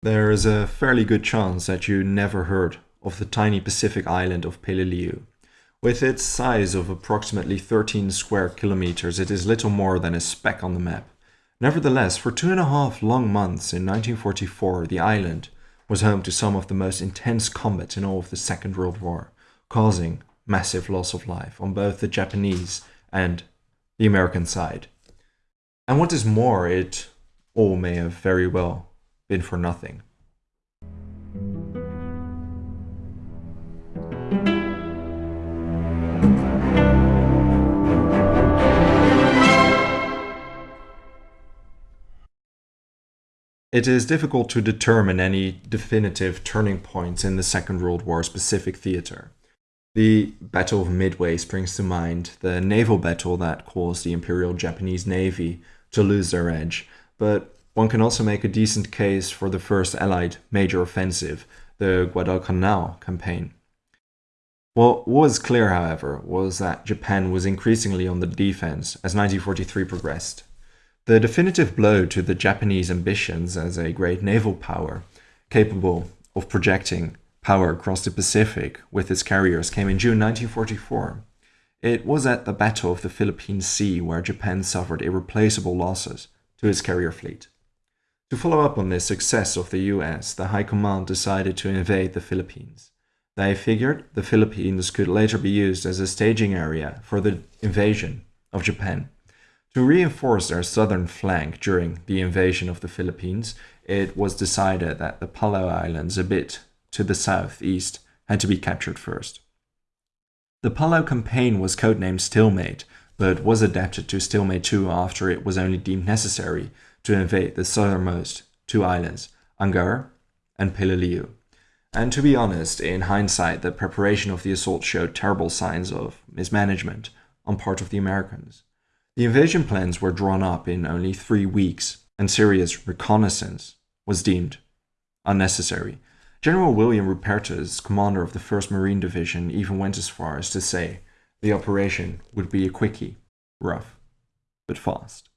There is a fairly good chance that you never heard of the tiny Pacific island of Peleliu. With its size of approximately 13 square kilometers, it is little more than a speck on the map. Nevertheless, for two and a half long months in 1944, the island was home to some of the most intense combat in all of the Second World War, causing massive loss of life on both the Japanese and the American side. And what is more, it all may have very well been for nothing. It is difficult to determine any definitive turning points in the Second World War Pacific theater. The Battle of Midway springs to mind, the naval battle that caused the Imperial Japanese Navy to lose their edge, but one can also make a decent case for the first Allied major offensive, the Guadalcanal campaign. What was clear, however, was that Japan was increasingly on the defense as 1943 progressed. The definitive blow to the Japanese ambitions as a great naval power, capable of projecting power across the Pacific with its carriers, came in June 1944. It was at the Battle of the Philippine Sea where Japan suffered irreplaceable losses to its carrier fleet. To follow up on this success of the US, the High Command decided to invade the Philippines. They figured the Philippines could later be used as a staging area for the invasion of Japan. To reinforce their southern flank during the invasion of the Philippines, it was decided that the Palau Islands a bit to the southeast had to be captured first. The Palau campaign was codenamed Stalemate, but was adapted to Stalemate II after it was only deemed necessary to invade the southernmost two islands, Angaur and Peleliu. And to be honest, in hindsight, the preparation of the assault showed terrible signs of mismanagement on part of the Americans. The invasion plans were drawn up in only three weeks, and serious reconnaissance was deemed unnecessary. General William Rupertus, commander of the 1st Marine Division, even went as far as to say the operation would be a quickie, rough, but fast.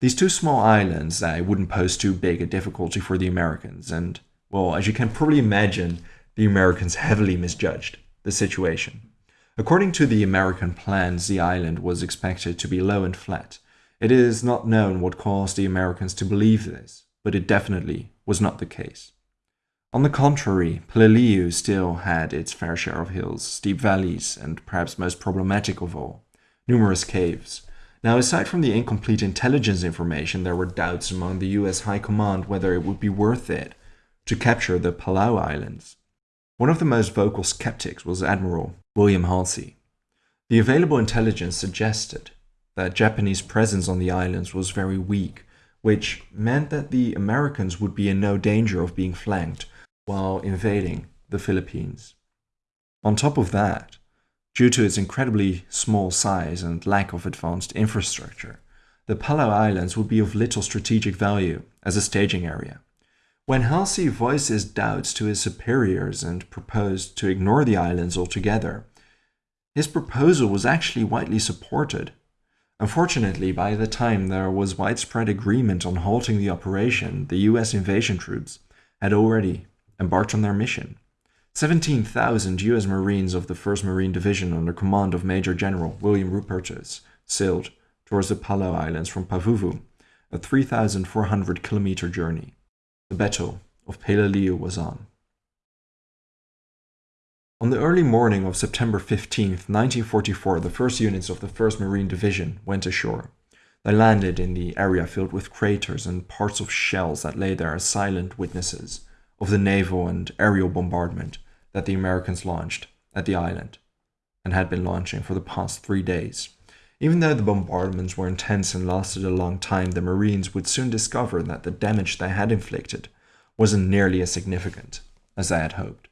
These two small islands that wouldn't pose too big a difficulty for the Americans, and, well, as you can probably imagine, the Americans heavily misjudged the situation. According to the American plans, the island was expected to be low and flat. It is not known what caused the Americans to believe this, but it definitely was not the case. On the contrary, Peleliu still had its fair share of hills, steep valleys, and perhaps most problematic of all, numerous caves. Now, aside from the incomplete intelligence information, there were doubts among the US High Command whether it would be worth it to capture the Palau Islands. One of the most vocal skeptics was Admiral William Halsey. The available intelligence suggested that Japanese presence on the islands was very weak, which meant that the Americans would be in no danger of being flanked while invading the Philippines. On top of that, Due to its incredibly small size and lack of advanced infrastructure, the Palau Islands would be of little strategic value as a staging area. When Halsey voiced his doubts to his superiors and proposed to ignore the islands altogether, his proposal was actually widely supported. Unfortunately, by the time there was widespread agreement on halting the operation, the US invasion troops had already embarked on their mission. 17,000 U.S. Marines of the 1st Marine Division under command of Major General William Rupertus sailed towards the Palau Islands from Pavuvu, a 3,400 kilometer journey. The Battle of Peleliu was on. On the early morning of September 15, 1944, the first units of the 1st Marine Division went ashore. They landed in the area filled with craters and parts of shells that lay there as silent witnesses of the naval and aerial bombardment that the Americans launched at the island and had been launching for the past three days. Even though the bombardments were intense and lasted a long time, the Marines would soon discover that the damage they had inflicted wasn't nearly as significant as they had hoped.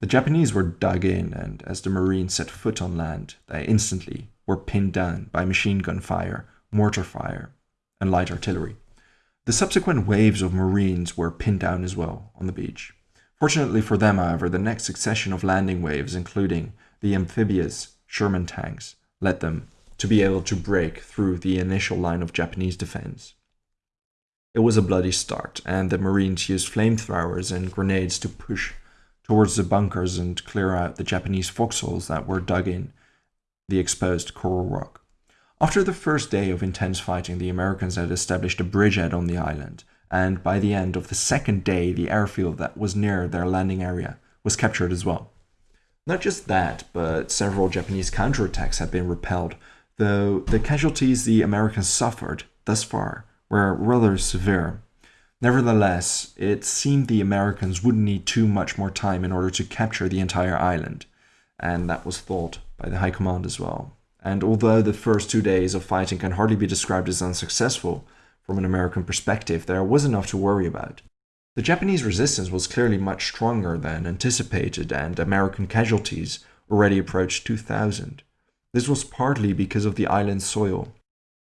The Japanese were dug in, and as the Marines set foot on land, they instantly were pinned down by machine gun fire, mortar fire, and light artillery. The subsequent waves of Marines were pinned down as well on the beach. Fortunately for them, however, the next succession of landing waves, including the amphibious Sherman tanks, led them to be able to break through the initial line of Japanese defense. It was a bloody start, and the Marines used flamethrowers and grenades to push towards the bunkers and clear out the Japanese foxholes that were dug in the exposed coral rock. After the first day of intense fighting, the Americans had established a bridgehead on the island, and by the end of the second day, the airfield that was near their landing area was captured as well. Not just that, but several Japanese counterattacks had been repelled, though the casualties the Americans suffered thus far were rather severe. Nevertheless, it seemed the Americans wouldn't need too much more time in order to capture the entire island, and that was thought by the High Command as well. And although the first two days of fighting can hardly be described as unsuccessful from an American perspective, there was enough to worry about. The Japanese resistance was clearly much stronger than anticipated, and American casualties already approached 2,000. This was partly because of the island's soil.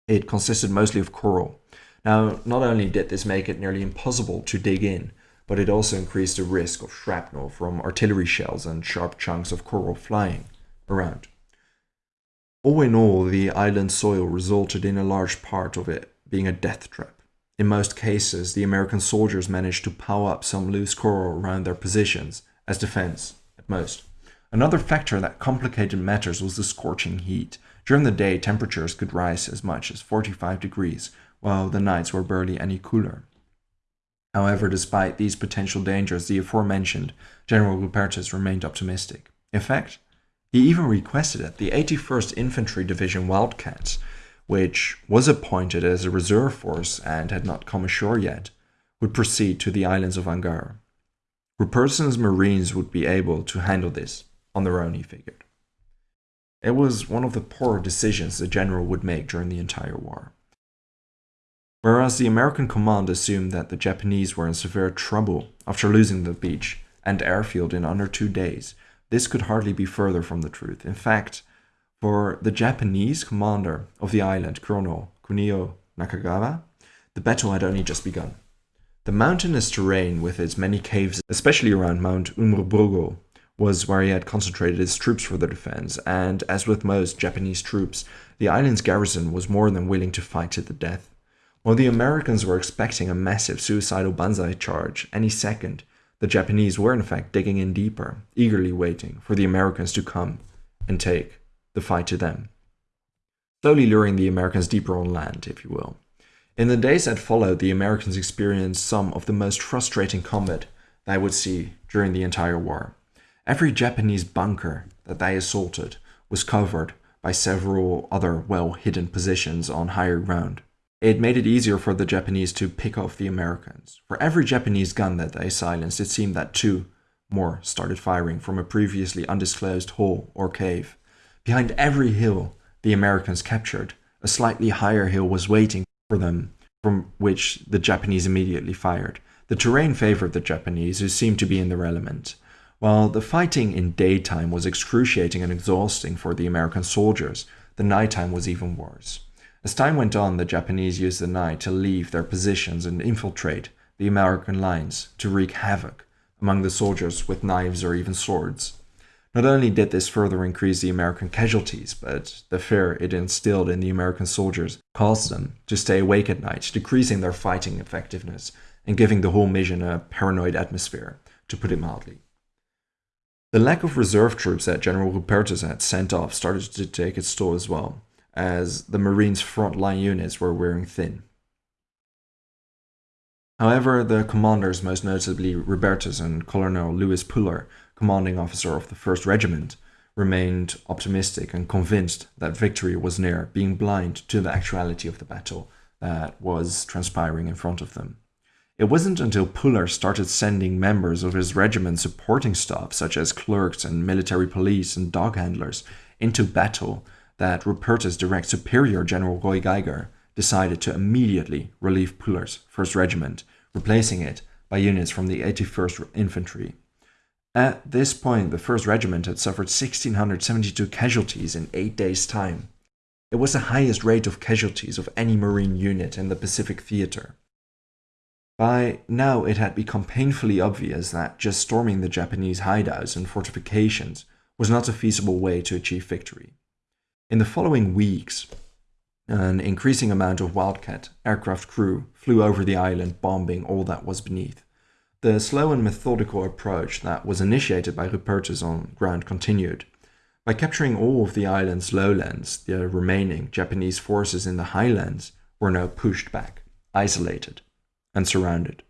It consisted mostly of coral. Now, not only did this make it nearly impossible to dig in, but it also increased the risk of shrapnel from artillery shells and sharp chunks of coral flying around. All in all, the island soil resulted in a large part of it being a death trap. In most cases, the American soldiers managed to pile up some loose coral around their positions, as defense, at most. Another factor that complicated matters was the scorching heat. During the day, temperatures could rise as much as 45 degrees, while the nights were barely any cooler. However, despite these potential dangers, the aforementioned General Rupertus remained optimistic. In fact, he even requested that the 81st Infantry Division Wildcats, which was appointed as a reserve force and had not come ashore yet, would proceed to the islands of Angaur. Rupertus's Marines would be able to handle this on their own, he figured. It was one of the poorer decisions the general would make during the entire war. Whereas the American command assumed that the Japanese were in severe trouble after losing the beach and airfield in under two days, this could hardly be further from the truth. In fact, for the Japanese commander of the island, Colonel Kunio Nakagawa, the battle had only just begun. The mountainous terrain with its many caves, especially around Mount Umurbrogol, was where he had concentrated his troops for the defense, and as with most Japanese troops, the island's garrison was more than willing to fight to the death. While the Americans were expecting a massive suicidal banzai charge any second, the Japanese were in fact digging in deeper, eagerly waiting for the Americans to come and take the fight to them. Slowly luring the Americans deeper on land, if you will. In the days that followed, the Americans experienced some of the most frustrating combat they would see during the entire war. Every Japanese bunker that they assaulted was covered by several other well hidden positions on higher ground. It made it easier for the Japanese to pick off the Americans. For every Japanese gun that they silenced, it seemed that two more started firing from a previously undisclosed hole or cave. Behind every hill the Americans captured, a slightly higher hill was waiting for them, from which the Japanese immediately fired. The terrain favored the Japanese, who seemed to be in their element. While the fighting in daytime was excruciating and exhausting for the American soldiers, the nighttime was even worse. As time went on, the Japanese used the night to leave their positions and infiltrate the American lines to wreak havoc among the soldiers with knives or even swords. Not only did this further increase the American casualties, but the fear it instilled in the American soldiers caused them to stay awake at night, decreasing their fighting effectiveness and giving the whole mission a paranoid atmosphere, to put it mildly. The lack of reserve troops that General Rupertus had sent off started to take its toll as well as the Marines' frontline units were wearing thin. However, the commanders, most notably Rupertus and Colonel Lewis Puller, commanding officer of the 1st Regiment, remained optimistic and convinced that victory was near, being blind to the actuality of the battle that was transpiring in front of them. It wasn't until Puller started sending members of his regiment supporting staff, such as clerks and military police and dog handlers, into battle that Rupertus' direct superior, General Roy Geiger, decided to immediately relieve Puller's 1st Regiment, replacing it by units from the 81st Infantry. At this point, the 1st Regiment had suffered 1,672 casualties in eight days' time. It was the highest rate of casualties of any Marine unit in the Pacific Theater. By now, it had become painfully obvious that just storming the Japanese hideouts and fortifications was not a feasible way to achieve victory. In the following weeks, An increasing amount of Wildcat aircraft crew flew over the island, bombing all that was beneath. The slow and methodical approach that was initiated by Rupertus on ground continued. By capturing all of the island's lowlands, the remaining Japanese forces in the highlands were now pushed back, isolated, and surrounded.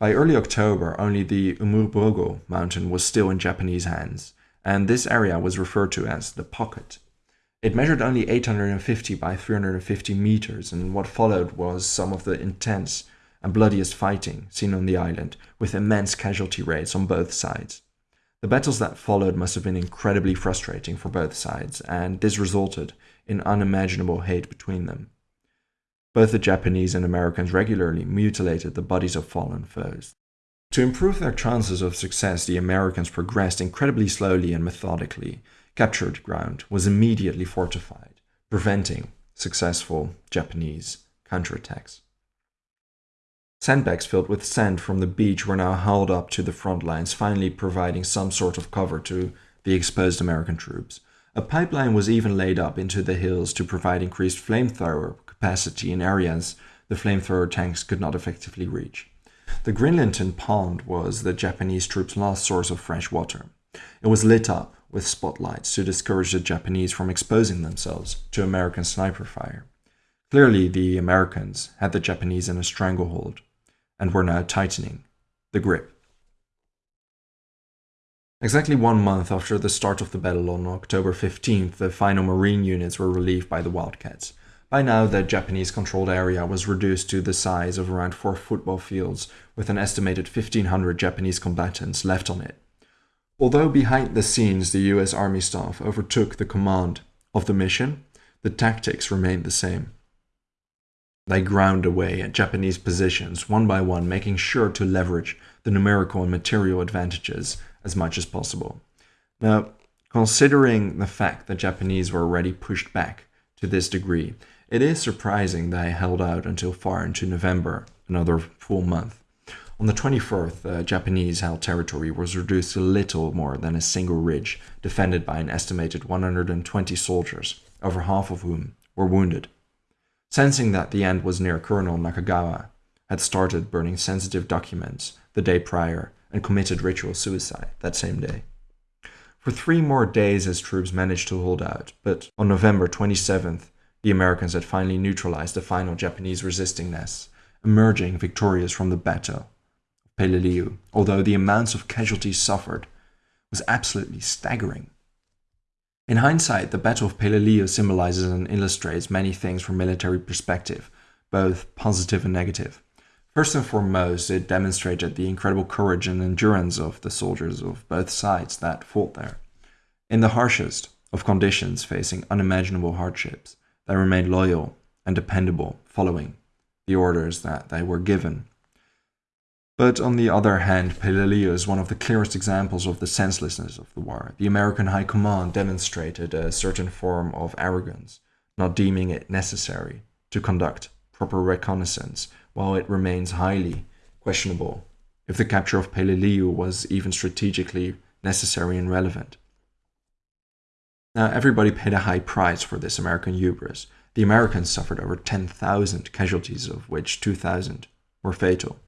By early October, only the Umurbrogol mountain was still in Japanese hands, and this area was referred to as the Pocket. It measured only 850 by 350 meters, and what followed was some of the intense and bloodiest fighting seen on the island, with immense casualty rates on both sides. The battles that followed must have been incredibly frustrating for both sides, and this resulted in unimaginable hate between them. Both the Japanese and Americans regularly mutilated the bodies of fallen foes. To improve their chances of success, the Americans progressed incredibly slowly and methodically. Captured ground was immediately fortified, preventing successful Japanese counterattacks. Sandbags filled with sand from the beach were now hauled up to the front lines, finally providing some sort of cover to the exposed American troops. A pipeline was even laid up into the hills to provide increased flamethrower capacity in areas the flamethrower tanks could not effectively reach. The Grinlinton Pond was the Japanese troops' last source of fresh water. It was lit up with spotlights to discourage the Japanese from exposing themselves to American sniper fire. Clearly, the Americans had the Japanese in a stranglehold and were now tightening the grip. Exactly one month after the start of the battle on October 15th, the final Marine units were relieved by the Wildcats. By now, the Japanese controlled area was reduced to the size of around four football fields, with an estimated 1,500 Japanese combatants left on it. Although behind the scenes the US Army staff overtook the command of the mission, the tactics remained the same. They ground away at Japanese positions one by one, making sure to leverage the numerical and material advantages as much as possible. Now, considering the fact that Japanese were already pushed back to this degree, it is surprising they held out until far into November, another full month. On the 24th, uh, Japanese held territory was reduced to little more than a single ridge, defended by an estimated 120 soldiers, over half of whom were wounded. Sensing that the end was near, Colonel Nakagawa had started burning sensitive documents the day prior and committed ritual suicide that same day. For three more days, his troops managed to hold out, but on November 27th, the Americans had finally neutralized the final Japanese resisting nests, emerging victorious from the battle Peleliu, although the amounts of casualties suffered was absolutely staggering. In hindsight, the Battle of Peleliu symbolizes and illustrates many things from military perspective, both positive and negative. First and foremost, it demonstrated the incredible courage and endurance of the soldiers of both sides that fought there. In the harshest of conditions, facing unimaginable hardships, they remained loyal and dependable, following the orders that they were given. But on the other hand, Peleliu is one of the clearest examples of the senselessness of the war. The American High Command demonstrated a certain form of arrogance, not deeming it necessary to conduct proper reconnaissance, while it remains highly questionable if the capture of Peleliu was even strategically necessary and relevant. Now, everybody paid a high price for this American hubris. The Americans suffered over 10,000 casualties, of which 2,000 were fatal.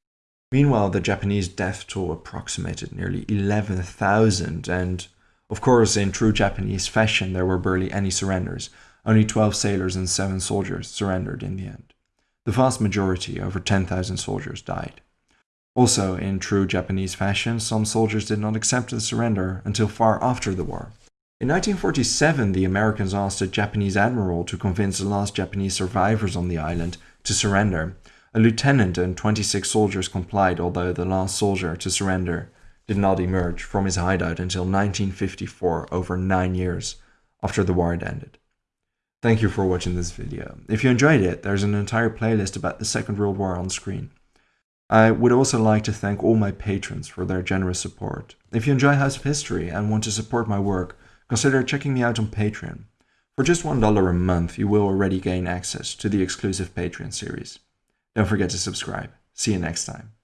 Meanwhile, the Japanese death toll approximated nearly 11,000, and of course, in true Japanese fashion, there were barely any surrenders. Only 12 sailors and 7 soldiers surrendered in the end. The vast majority, over 10,000 soldiers, died. Also, in true Japanese fashion, some soldiers did not accept the surrender until far after the war. In 1947, the Americans asked a Japanese admiral to convince the last Japanese survivors on the island to surrender, a lieutenant and 26 soldiers complied, although the last soldier to surrender did not emerge from his hideout until 1954, over nine years after the war had ended. Thank you for watching this video. If you enjoyed it, there's an entire playlist about the Second World War on screen. I would also like to thank all my patrons for their generous support. If you enjoy House of History and want to support my work, consider checking me out on Patreon. For just $1 a month, you will already gain access to the exclusive Patreon series. Don't forget to subscribe. See you next time.